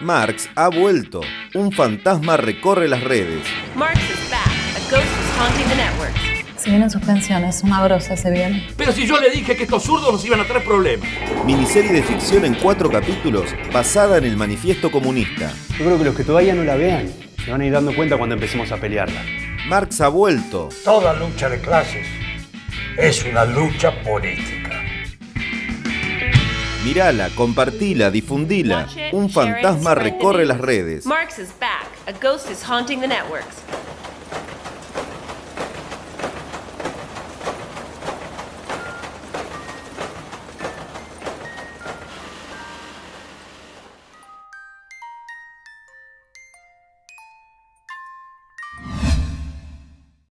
Marx ha vuelto. Un fantasma recorre las redes. Marx is back. A ghost is haunting the networks. Se vienen suspensiones, una brosa se viene. Pero si yo le dije que estos zurdos nos iban a traer problemas. Miniserie de ficción en cuatro capítulos basada en el manifiesto comunista. Yo creo que los que todavía no la vean se van a ir dando cuenta cuando empecemos a pelearla. Marx ha vuelto. Toda lucha de clases es una lucha política. Mirala, compartila, difundila. Un fantasma recorre las redes. Marx is back. A ghost is haunting the networks.